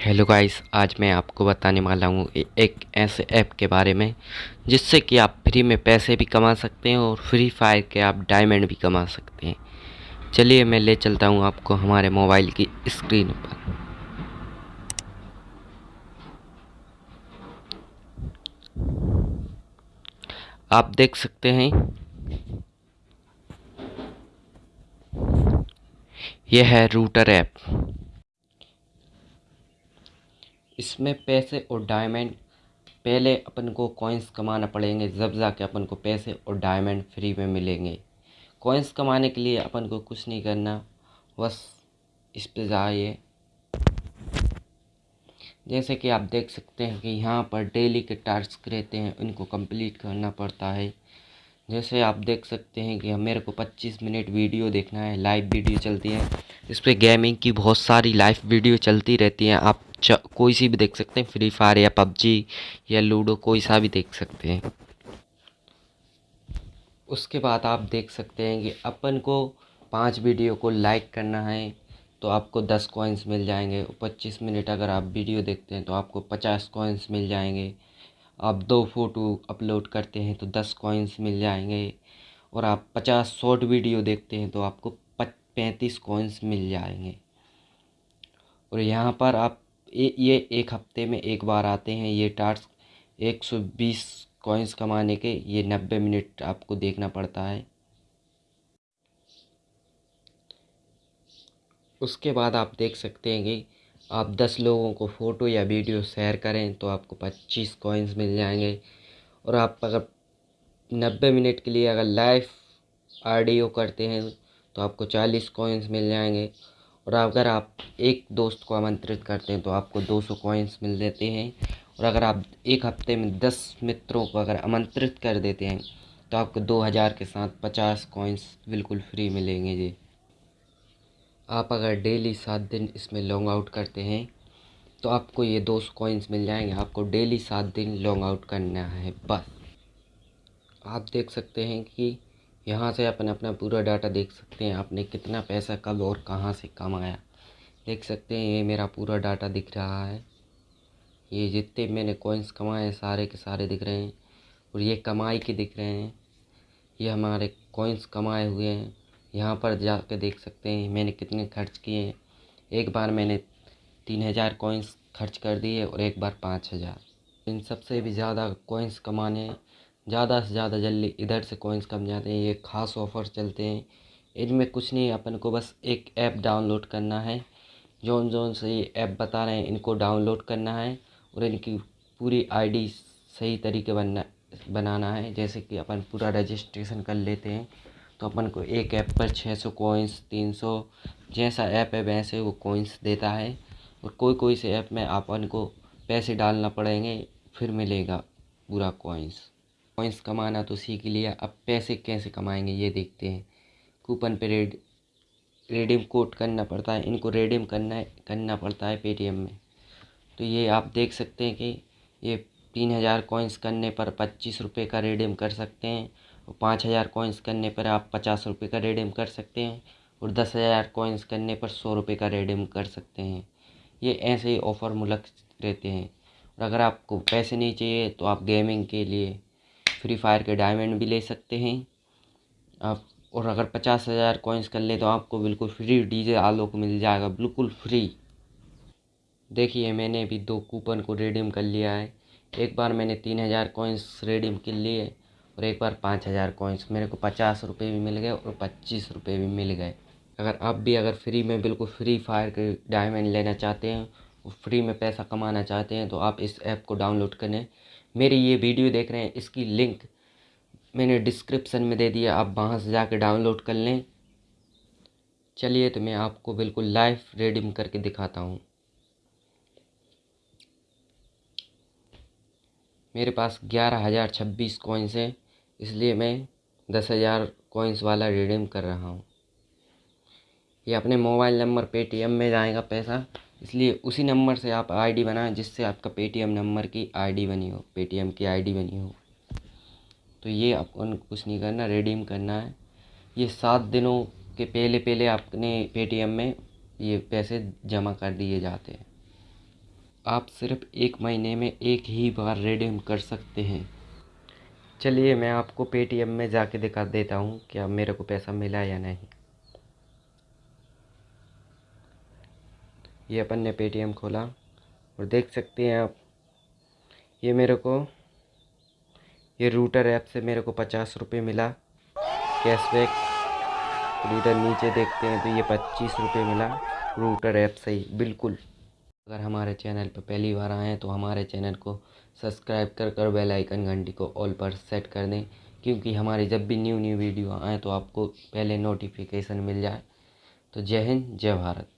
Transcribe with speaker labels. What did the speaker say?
Speaker 1: Hello guys आज मैं आपको बताने वाला हूँ एक ऐसे ऐप के बारे में, जिससे कि आप फ्री में पैसे भी कमा सकते हैं और फ्री फायर के आप डायमंड भी कमा सकते हैं। चलिए मैं ले चलता हूँ आपको हमारे मोबाइल की स्क्रीन पर। आप देख सकते हैं, यह है रूटर ऐप इसमें पैसे और डायमंड पहले अपन को कॉइन्स कमाना पड़ेंगे, जब जाके अपन को पैसे और डायमंड फ्री में मिलेंगे। कॉइन्स कमाने के लिए अपन को कुछ नहीं करना, बस इस पे जाइए। जैसे कि आप देख सकते हैं कि यहाँ पर डेली के टास्क रहते हैं उनको कंप्लीट करना पड़ता है। जैसे आप देख सकते हैं कि मेरे को 25 मिनट वीडियो देखना है लाइव वीडियो चलती है। इस पर गेमिंग की बहुत सारी लाइव वीडियो चलती रहती हैं, आप कोई सी भी देख सकते हैं फ्री फायर या पबजी या लूडो कोई सा भी देख सकते हैं। उसके बाद आप देख सकते हैं कि अपन को पाँच वीडियो को लाइक करना है तो आपको दस कॉइन्स मिल जाएँगे। पच्चीस मिनट अगर आप वीडियो देखते हैं तो आपको पचास कॉइन्स मिल जाएँगे। आप दो फ़ोटो अपलोड करते हैं तो दस कॉइन्स मिल जाएँगे। और आप पचास शॉर्ट वीडियो देखते हैं तो आपको पैंतीस कॉइन्स मिल जाएँगे। और यहाँ पर आप ये ये एक हफ़्ते में एक बार आते हैं ये टास्क, एक सौ बीस कॉइन्स कमाने के, ये नब्बे मिनट आपको देखना पड़ता है। उसके बाद आप देख सकते हैं कि आप दस लोगों को फ़ोटो या वीडियो शेयर करें तो आपको पच्चीस कॉइन्स मिल जाएँगे। और आप अगर नब्बे मिनट के लिए अगर लाइव ऑडियो करते हैं तो आपको चालीस कॉइन्स मिल जाएँगे। और अगर आप एक दोस्त को आमंत्रित करते हैं तो आपको दो सौ कॉइन्स मिल देते हैं। और अगर आप एक हफ़्ते में दस मित्रों को अगर आमंत्रित कर देते हैं तो आपको दो हज़ार के साथ पचास कॉइन्स बिल्कुल फ्री मिलेंगे जी। आप अगर डेली सात दिन इसमें लॉन्ग आउट करते हैं तो आपको ये दो सौ कॉइन्स मिल जाएँगे। आपको डेली सात दिन लॉन्ग आउट करना है, बस। आप देख सकते हैं कि यहाँ से अपन अपना पूरा डाटा देख सकते हैं, आपने कितना पैसा कब और कहाँ से कमाया। देख सकते हैं, ये मेरा पूरा डाटा दिख रहा है। ये जितने मैंने कॉइन्स कमाए हैं, सारे के सारे दिख रहे हैं और ये कमाई के दिख रहे हैं। ये हमारे कॉइन्स कमाए हुए हैं। यहाँ पर जाके देख सकते हैं, मैंने कितने खर्च किए हैं। एक बार मैंने तीन हज़ार कॉइन्स खर्च कर दिए और एक बार पाँच हज़ार। इन सबसे भी ज़्यादा कॉइन्स कमाने ज़्यादा से ज़्यादा जल्दी इधर से कॉइन्स कम जाते हैं, ये ख़ास ऑफ़र चलते हैं। इनमें कुछ नहीं, अपन को बस एक ऐप डाउनलोड करना है। जौन जौन से ये ऐप बता रहे हैं, इनको डाउनलोड करना है और इनकी पूरी आईडी सही तरीके बनना, बनाना है। जैसे कि अपन पूरा रजिस्ट्रेशन कर लेते हैं तो अपन को एक ऐप पर छः सौ कोइंस तीन सौ जैसा ऐप है, वैसे वो कोइंस देता है। और कोई कोई से ऐप में अपन को पैसे डालना पड़ेंगे, फिर मिलेगा पूरा कोइंस कोइंस कमाना तो सीख लिया, अब पैसे कैसे कमाएँगे ये देखते हैं। कूपन पे रेड रेडीम कोड करना पड़ता है, इनको रेडीम करना है, करना पड़ता है पेटीएम में। तो ये आप देख सकते हैं कि ये तीन हज़ार कॉइन्स करने पर पच्चीस रुपये का रेडीम कर सकते हैं और पाँच हज़ार कॉइन्स करने पर आप पचास रुपये का रेडीम कर सकते हैं और दस हज़ार कॉइन्स करने पर सौ रुपये का रेडीम कर सकते हैं। ये ऐसे ही ऑफ़र मुलक रहते हैं। और अगर आपको पैसे नहीं चाहिए तो आप गेमिंग के लिए फ्री फायर के डायमंड भी ले सकते हैं। आप, और अगर पचास हज़ार कॉइन्स कर ले तो आपको बिल्कुल फ्री डीजे आलोक मिल जाएगा, बिल्कुल फ्री देखिए, मैंने भी दो कूपन को रिडीम कर लिया है। एक बार मैंने तीन हज़ार कॉइन्स रिडीम कर लिए और एक बार पाँच हज़ार कॉइन्स मेरे को पचास रुपये भी मिल गए और पच्चीस रुपये भी मिल गए। अगर आप भी अगर फ्री में बिल्कुल फ्री फायर के डायमंड लेना चाहते हैं फ्री में पैसा कमाना चाहते हैं तो आप इस ऐप को डाउनलोड करें। मेरी ये वीडियो देख रहे हैं, इसकी लिंक मैंने डिस्क्रिप्सन में दे दिया आप वहाँ से जाकर डाउनलोड कर लें। चलिए तो मैं आपको बिल्कुल लाइव रेडीम करके दिखाता हूँ। मेरे पास ग्यारह हज़ार छब्बीस कॉइन्स हैं, इसलिए मैं दस हज़ार कॉइन्स वाला रिडीम कर रहा हूँ। ये अपने मोबाइल नंबर पेटीएम में जाएगा पैसा। इसलिए उसी नंबर से आप आईडी बनाएँ, जिससे आपका पेटीएम नंबर की आईडी बनी हो, पेटीएम की आईडी बनी हो। तो ये आपको कुछ नहीं करना, रिडीम करना है। ये सात दिनों के पहले पहले अपने पेटीएम में ये पैसे जमा कर दिए जाते हैं। आप सिर्फ़ एक महीने में एक ही बार रिडीम कर सकते हैं। चलिए मैं आपको पेटीएम में जाके दिखा देता हूँ कि अब मेरे को पैसा मिला या नहीं। ये अपन ने पेटीएम खोला और देख सकते हैं आप, ये मेरे को, ये रूटर ऐप से मेरे को पचास रुपये मिला। कैशबैक इधर नीचे देखते हैं तो ये पच्चीस रुपये मिला रूटर ऐप से ही, बिल्कुल। अगर हमारे चैनल पर पहली बार आए हैं तो हमारे चैनल को सब्सक्राइब कर कर बेल आइकन घंटी को ऑल पर सेट कर दें, क्योंकि हमारी जब भी न्यू न्यू वीडियो आए तो आपको पहले नोटिफिकेशन मिल जाए। तो जय हिंद, जय भारत।